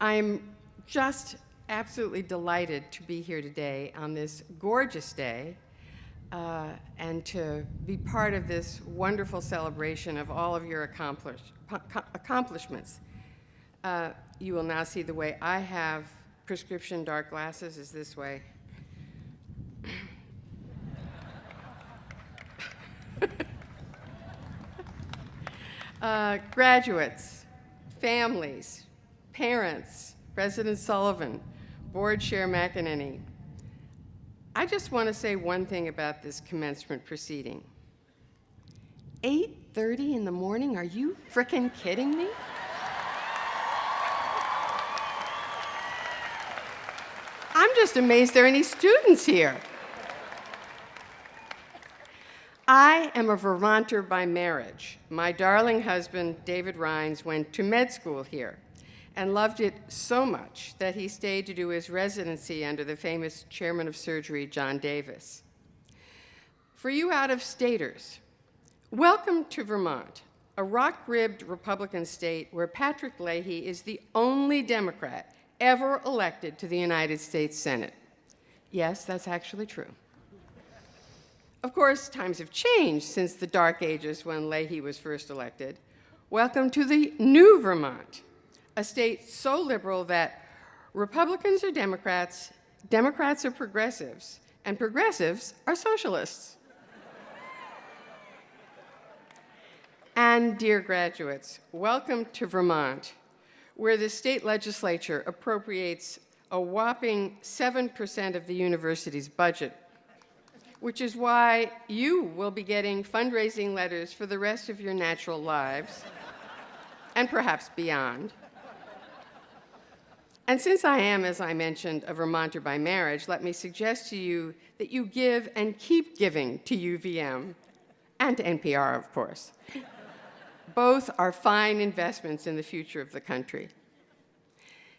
I'm just absolutely delighted to be here today on this gorgeous day uh, and to be part of this wonderful celebration of all of your accomplish, accomplishments. Uh, you will now see the way I have prescription dark glasses is this way. uh, graduates, families, parents, President Sullivan, Board Chair McEnany, I just want to say one thing about this commencement proceeding. 8.30 in the morning? Are you frickin' kidding me? I'm just amazed there are any students here. I am a Vermonter by marriage. My darling husband, David Reines, went to med school here and loved it so much that he stayed to do his residency under the famous chairman of surgery, John Davis. For you out-of-staters, welcome to Vermont, a rock-ribbed Republican state where Patrick Leahy is the only Democrat ever elected to the United States Senate. Yes, that's actually true. Of course, times have changed since the dark ages when Leahy was first elected. Welcome to the new Vermont, a state so liberal that Republicans are Democrats, Democrats are progressives, and progressives are socialists. and dear graduates, welcome to Vermont, where the state legislature appropriates a whopping 7% of the university's budget, which is why you will be getting fundraising letters for the rest of your natural lives, and perhaps beyond. And since I am, as I mentioned, a Vermonter by marriage, let me suggest to you that you give and keep giving to UVM, and to NPR, of course. Both are fine investments in the future of the country.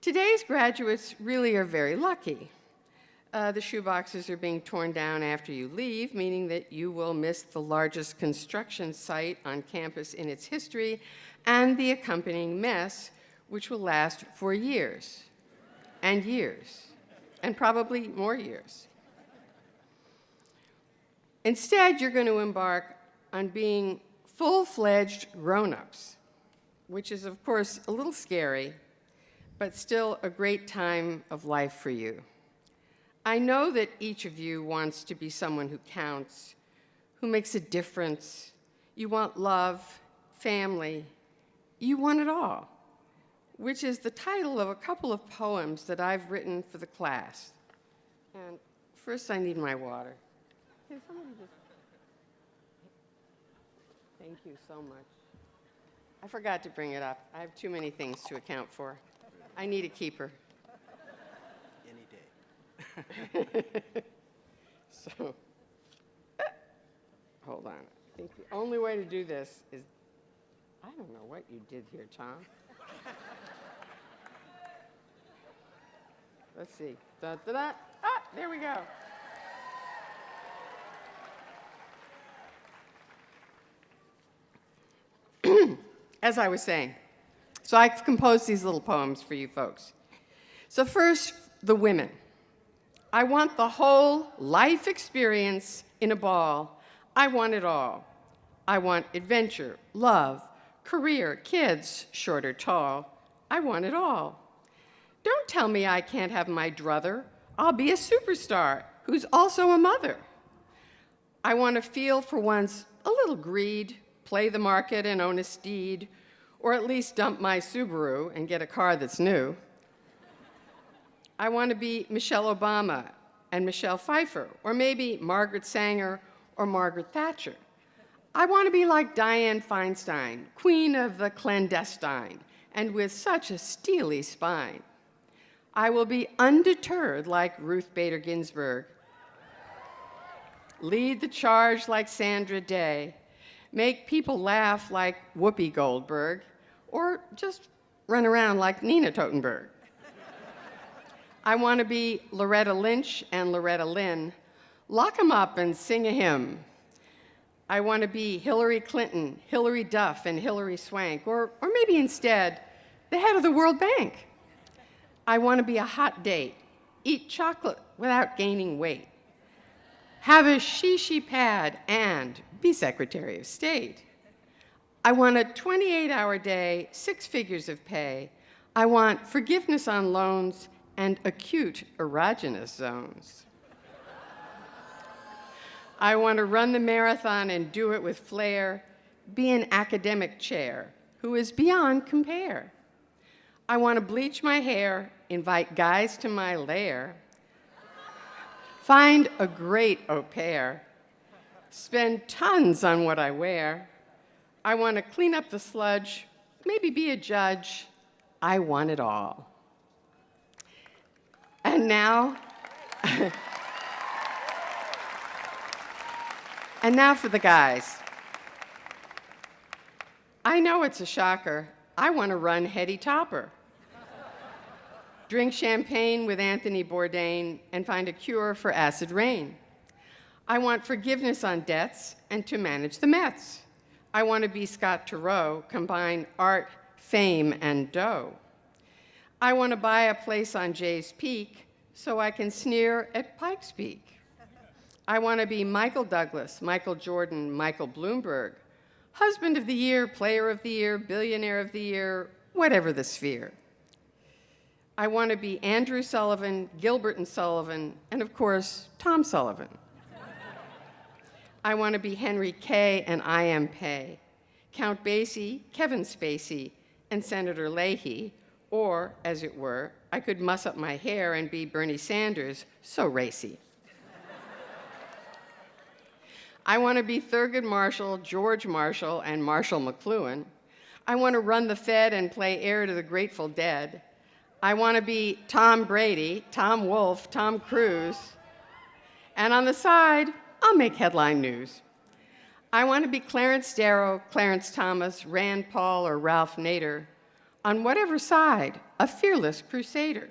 Today's graduates really are very lucky. Uh, the shoeboxes are being torn down after you leave, meaning that you will miss the largest construction site on campus in its history and the accompanying mess, which will last for years and years, and probably more years. Instead, you're going to embark on being full-fledged grown-ups, which is, of course, a little scary, but still a great time of life for you. I know that each of you wants to be someone who counts, who makes a difference. You want love, family. You want it all which is the title of a couple of poems that I've written for the class. And first I need my water. Can somebody just... Thank you so much. I forgot to bring it up. I have too many things to account for. I need a keeper. Any day. so, hold on. I think the only way to do this is, I don't know what you did here, Tom. Let's see. Da, da, da. Ah, there we go. As I was saying, so I've composed these little poems for you folks. So first, the women. I want the whole life experience in a ball. I want it all. I want adventure, love, career, kids, short or tall. I want it all. Don't tell me I can't have my druther. I'll be a superstar who's also a mother. I want to feel for once a little greed, play the market and own a steed, or at least dump my Subaru and get a car that's new. I want to be Michelle Obama and Michelle Pfeiffer, or maybe Margaret Sanger or Margaret Thatcher. I want to be like Dianne Feinstein, queen of the clandestine, and with such a steely spine. I will be undeterred like Ruth Bader Ginsburg. Lead the charge like Sandra Day. Make people laugh like Whoopi Goldberg, or just run around like Nina Totenberg. I want to be Loretta Lynch and Loretta Lynn. Lock them up and sing a hymn. I want to be Hillary Clinton, Hilary Duff, and Hilary Swank, or, or maybe instead, the head of the World Bank. I want to be a hot date, eat chocolate without gaining weight, have a shishi pad, and be Secretary of State. I want a 28 hour day, six figures of pay. I want forgiveness on loans and acute erogenous zones. I want to run the marathon and do it with flair, be an academic chair who is beyond compare. I want to bleach my hair, invite guys to my lair, find a great au pair, spend tons on what I wear. I want to clean up the sludge, maybe be a judge. I want it all. And now, and now for the guys. I know it's a shocker. I want to run Hetty Topper. Drink champagne with Anthony Bourdain and find a cure for acid rain. I want forgiveness on debts and to manage the Mets. I want to be Scott Turow, combine art, fame, and dough. I want to buy a place on Jay's Peak so I can sneer at Pikes Peak. I want to be Michael Douglas, Michael Jordan, Michael Bloomberg, husband of the year, player of the year, billionaire of the year, whatever the sphere. I want to be Andrew Sullivan, Gilbert and Sullivan, and of course, Tom Sullivan. I want to be Henry Kay and I. M. Pei, Count Basie, Kevin Spacey, and Senator Leahy, or, as it were, I could muss up my hair and be Bernie Sanders, so racy. I want to be Thurgood Marshall, George Marshall, and Marshall McLuhan. I want to run the Fed and play heir to the Grateful Dead. I want to be Tom Brady, Tom Wolf, Tom Cruise. And on the side, I'll make headline news. I want to be Clarence Darrow, Clarence Thomas, Rand Paul, or Ralph Nader on whatever side, a fearless crusader.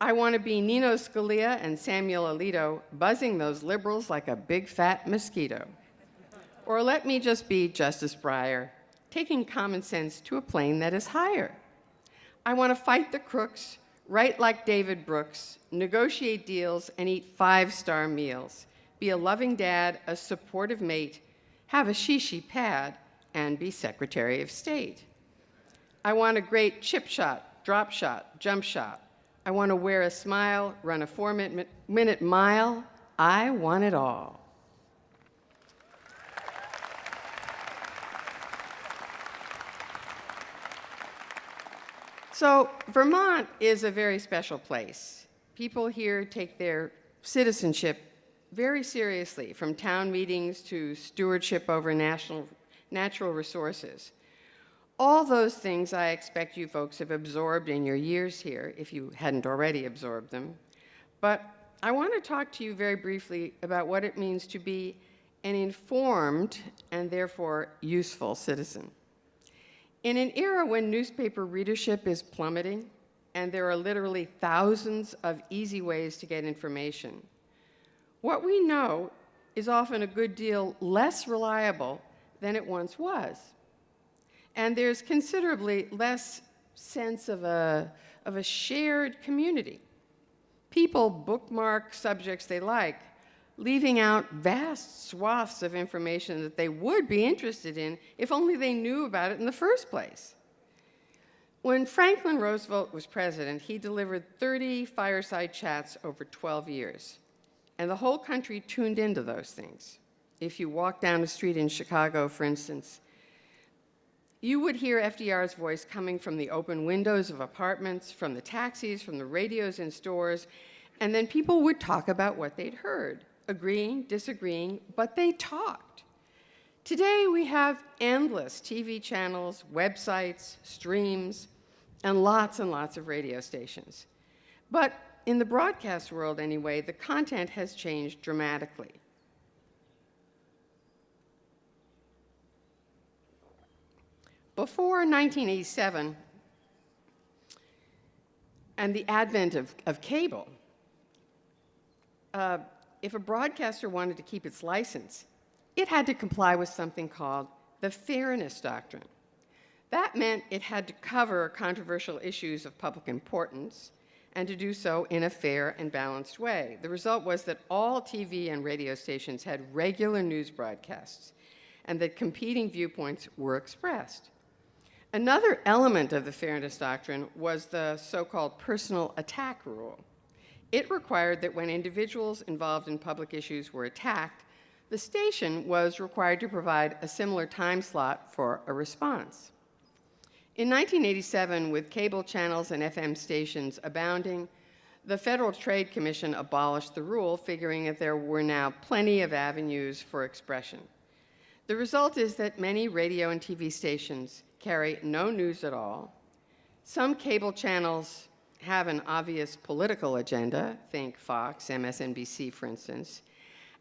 I want to be Nino Scalia and Samuel Alito buzzing those liberals like a big fat mosquito. Or let me just be Justice Breyer, taking common sense to a plane that is higher. I want to fight the crooks, write like David Brooks, negotiate deals, and eat five-star meals, be a loving dad, a supportive mate, have a shishi pad, and be Secretary of State. I want a great chip shot, drop shot, jump shot. I want to wear a smile, run a four minute mile. I want it all. So, Vermont is a very special place. People here take their citizenship very seriously, from town meetings to stewardship over national, natural resources. All those things I expect you folks have absorbed in your years here, if you hadn't already absorbed them. But I want to talk to you very briefly about what it means to be an informed and therefore useful citizen. In an era when newspaper readership is plummeting and there are literally thousands of easy ways to get information, what we know is often a good deal less reliable than it once was. And there's considerably less sense of a, of a shared community. People bookmark subjects they like, leaving out vast swaths of information that they would be interested in if only they knew about it in the first place. When Franklin Roosevelt was president, he delivered 30 fireside chats over 12 years, and the whole country tuned into those things. If you walk down a street in Chicago, for instance, you would hear FDR's voice coming from the open windows of apartments, from the taxis, from the radios in stores, and then people would talk about what they'd heard, agreeing, disagreeing, but they talked. Today we have endless TV channels, websites, streams, and lots and lots of radio stations. But in the broadcast world anyway, the content has changed dramatically. Before 1987 and the advent of, of cable, uh, if a broadcaster wanted to keep its license, it had to comply with something called the Fairness Doctrine. That meant it had to cover controversial issues of public importance and to do so in a fair and balanced way. The result was that all TV and radio stations had regular news broadcasts and that competing viewpoints were expressed. Another element of the fairness doctrine was the so-called personal attack rule. It required that when individuals involved in public issues were attacked, the station was required to provide a similar time slot for a response. In 1987, with cable channels and FM stations abounding, the Federal Trade Commission abolished the rule, figuring that there were now plenty of avenues for expression. The result is that many radio and TV stations carry no news at all. Some cable channels have an obvious political agenda, think Fox, MSNBC, for instance,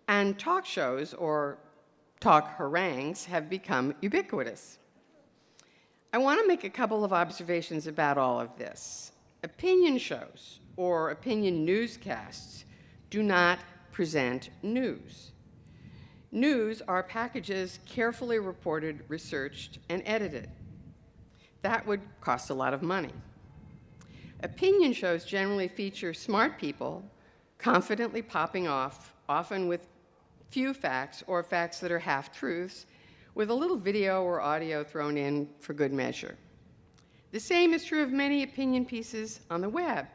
and talk shows or talk harangues have become ubiquitous. I want to make a couple of observations about all of this. Opinion shows or opinion newscasts do not present news. News are packages carefully reported, researched, and edited. That would cost a lot of money. Opinion shows generally feature smart people confidently popping off, often with few facts or facts that are half truths, with a little video or audio thrown in for good measure. The same is true of many opinion pieces on the web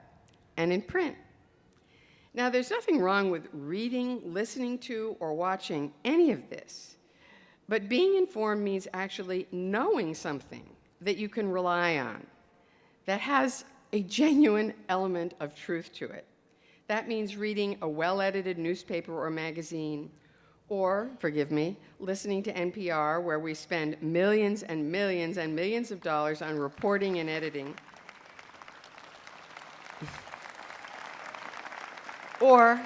and in print. Now, there's nothing wrong with reading, listening to, or watching any of this, but being informed means actually knowing something that you can rely on, that has a genuine element of truth to it. That means reading a well-edited newspaper or magazine, or, forgive me, listening to NPR where we spend millions and millions and millions of dollars on reporting and editing. or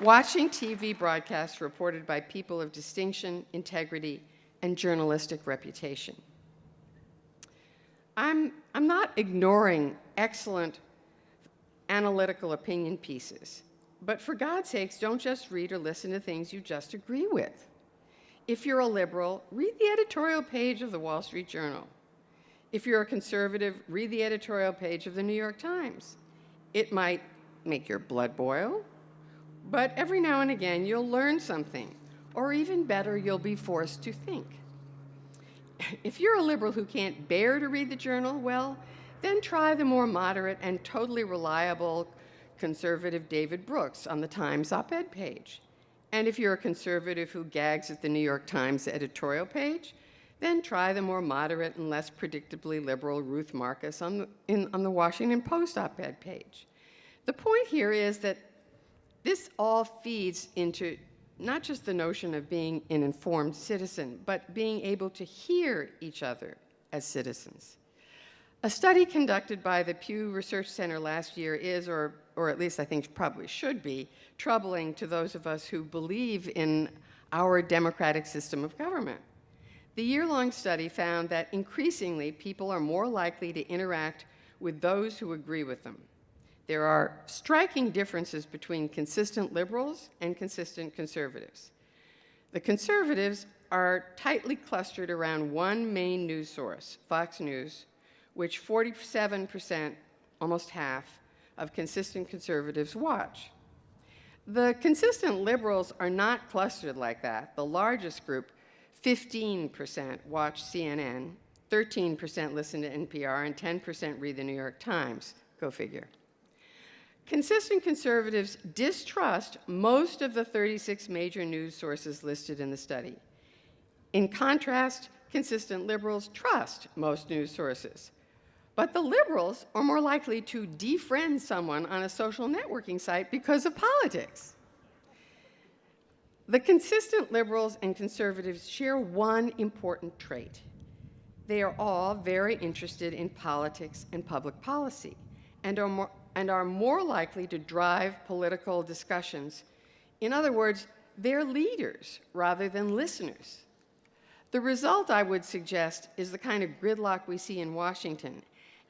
watching TV broadcasts reported by people of distinction, integrity, and journalistic reputation. I'm, I'm not ignoring excellent analytical opinion pieces, but for God's sakes, don't just read or listen to things you just agree with. If you're a liberal, read the editorial page of the Wall Street Journal. If you're a conservative, read the editorial page of the New York Times. It might make your blood boil, but every now and again you'll learn something, or even better, you'll be forced to think if you're a liberal who can't bear to read the journal, well, then try the more moderate and totally reliable conservative David Brooks on the Times op-ed page. And if you're a conservative who gags at the New York Times editorial page, then try the more moderate and less predictably liberal Ruth Marcus on the, in, on the Washington Post op-ed page. The point here is that this all feeds into not just the notion of being an informed citizen, but being able to hear each other as citizens. A study conducted by the Pew Research Center last year is, or, or at least I think probably should be, troubling to those of us who believe in our democratic system of government. The year-long study found that increasingly people are more likely to interact with those who agree with them. There are striking differences between consistent liberals and consistent conservatives. The conservatives are tightly clustered around one main news source, Fox News, which 47%, almost half, of consistent conservatives watch. The consistent liberals are not clustered like that. The largest group, 15%, watch CNN, 13% listen to NPR, and 10% read the New York Times. Go figure. Consistent conservatives distrust most of the 36 major news sources listed in the study. In contrast, consistent liberals trust most news sources. But the liberals are more likely to defriend someone on a social networking site because of politics. The consistent liberals and conservatives share one important trait. They are all very interested in politics and public policy and are more, and are more likely to drive political discussions. In other words, they're leaders rather than listeners. The result, I would suggest, is the kind of gridlock we see in Washington.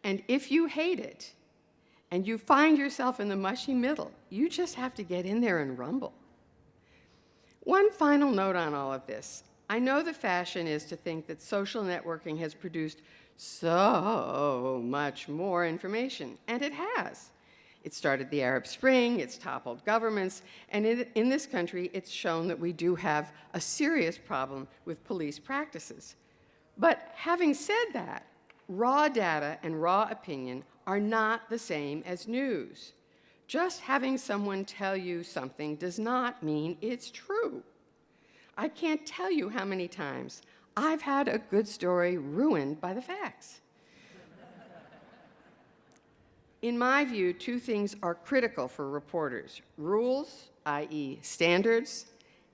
And if you hate it, and you find yourself in the mushy middle, you just have to get in there and rumble. One final note on all of this. I know the fashion is to think that social networking has produced so much more information, and it has. It started the Arab Spring, it's toppled governments, and in, in, this country, it's shown that we do have a serious problem with police practices. But having said that, raw data and raw opinion are not the same as news. Just having someone tell you something does not mean it's true. I can't tell you how many times I've had a good story ruined by the facts. In my view, two things are critical for reporters rules, i.e., standards,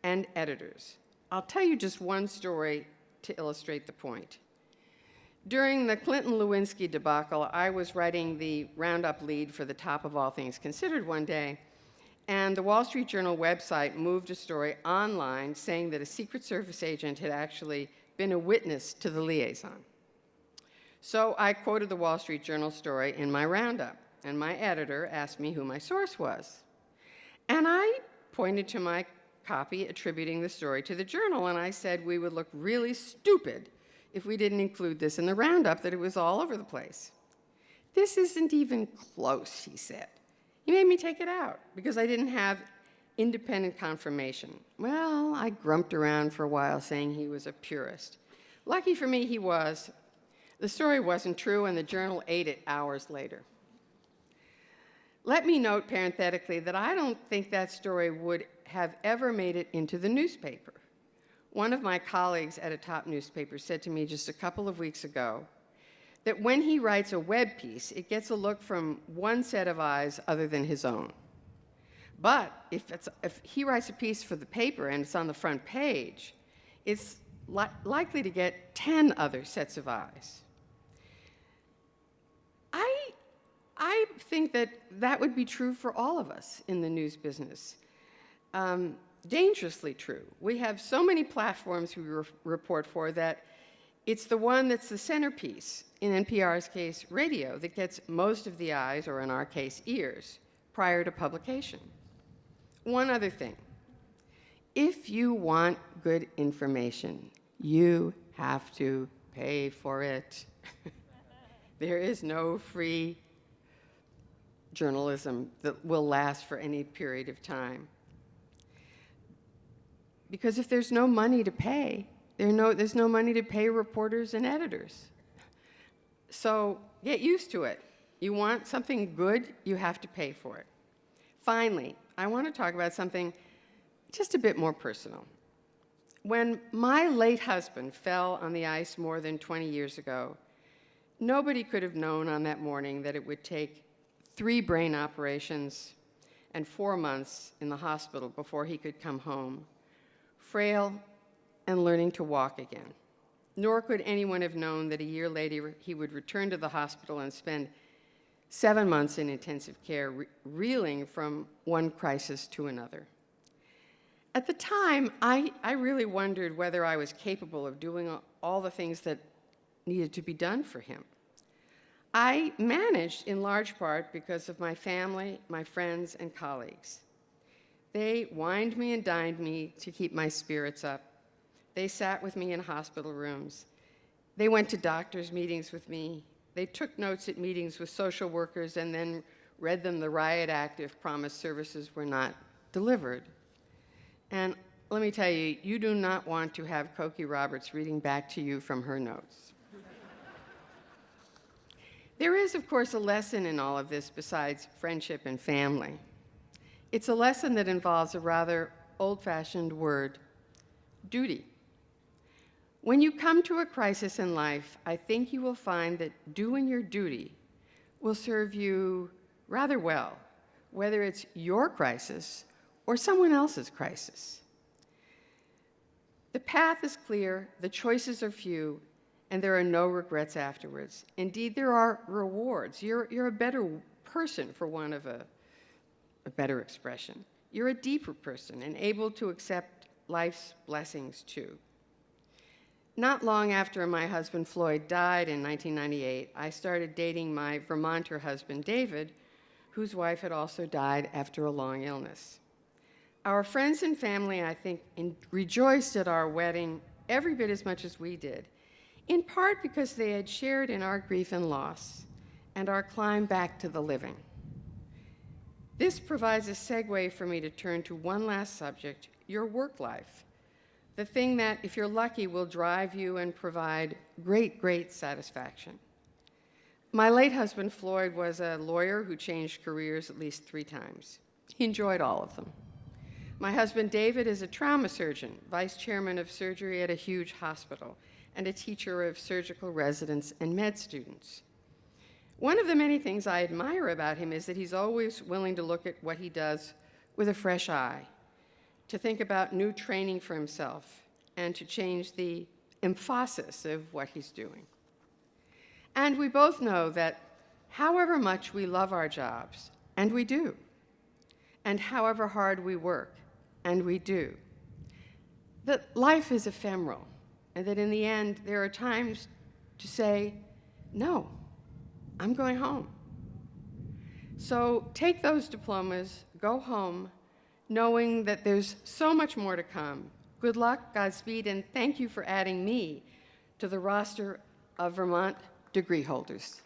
and editors. I'll tell you just one story to illustrate the point. During the Clinton Lewinsky debacle, I was writing the roundup lead for the Top of All Things Considered one day, and the Wall Street Journal website moved a story online saying that a Secret Service agent had actually been a witness to the liaison. So I quoted the Wall Street Journal story in my roundup, and my editor asked me who my source was. And I pointed to my copy attributing the story to the journal, and I said we would look really stupid if we didn't include this in the roundup, that it was all over the place. This isn't even close, he said. He made me take it out because I didn't have independent confirmation. Well, I grumped around for a while saying he was a purist. Lucky for me, he was. The story wasn't true, and the journal ate it hours later. Let me note parenthetically that I don't think that story would have ever made it into the newspaper. One of my colleagues at a top newspaper said to me just a couple of weeks ago that when he writes a web piece, it gets a look from one set of eyes other than his own. But if, if he writes a piece for the paper and it's on the front page, it's li likely to get 10 other sets of eyes. I, I think that that would be true for all of us in the news business. Um, dangerously true. We have so many platforms we re report for that it's the one that's the centerpiece, in NPR's case, radio, that gets most of the eyes, or in our case, ears, prior to publication. One other thing. If you want good information, you have to pay for it. there is no free journalism that will last for any period of time. Because if there's no money to pay, there no, there's no money to pay reporters and editors. So get used to it. You want something good, you have to pay for it. Finally, I want to talk about something just a bit more personal. When my late husband fell on the ice more than 20 years ago, nobody could have known on that morning that it would take three brain operations and four months in the hospital before he could come home frail, and learning to walk again. Nor could anyone have known that a year later he would return to the hospital and spend seven months in intensive care, re reeling from one crisis to another. At the time, I, I really wondered whether I was capable of doing all the things that needed to be done for him. I managed in large part because of my family, my friends, and colleagues. They wined me and dined me to keep my spirits up. They sat with me in hospital rooms. They went to doctors' meetings with me. They took notes at meetings with social workers and then read them the riot act if promised services were not delivered. And let me tell you, you do not want to have Cokie Roberts reading back to you from her notes. there is, of course, a lesson in all of this besides friendship and family. It's a lesson that involves a rather old-fashioned word, duty. When you come to a crisis in life, I think you will find that doing your duty will serve you rather well, whether it's your crisis or someone else's crisis. The path is clear, the choices are few, and there are no regrets afterwards. Indeed, there are rewards. You're, you're a better person, for want of a a better expression. You're a deeper person and able to accept life's blessings too. Not long after my husband Floyd died in 1998, I started dating my Vermonter husband David, whose wife had also died after a long illness. Our friends and family, I think, in, rejoiced at our wedding every bit as much as we did. in part because they had shared in our grief and loss and our climb back to the living. This provides a segue for me to turn to one last subject your work life. The thing that, if you're lucky, will drive you and provide great, great satisfaction. My late husband, Floyd, was a lawyer who changed careers at least three times. He enjoyed all of them. My husband, David, is a trauma surgeon, vice chairman of surgery at a huge hospital, and a teacher of surgical residents and med students. One of the many things I admire about him is that he's always willing to look at what he does with a fresh eye, to think about new training for himself, and to change the emphasis of what he's doing. And we both know that however much we love our jobs, and we do, and however hard we work, and we do, that life is ephemeral, and that in the end, there are times to say, no, I'm going home. So take those diplomas, go home, knowing that there's so much more to come. Good luck, Godspeed, and thank you for adding me to the roster of Vermont degree holders.